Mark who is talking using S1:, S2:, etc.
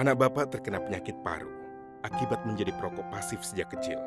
S1: Anak bapak terkena penyakit paru akibat menjadi perokok pasif sejak kecil.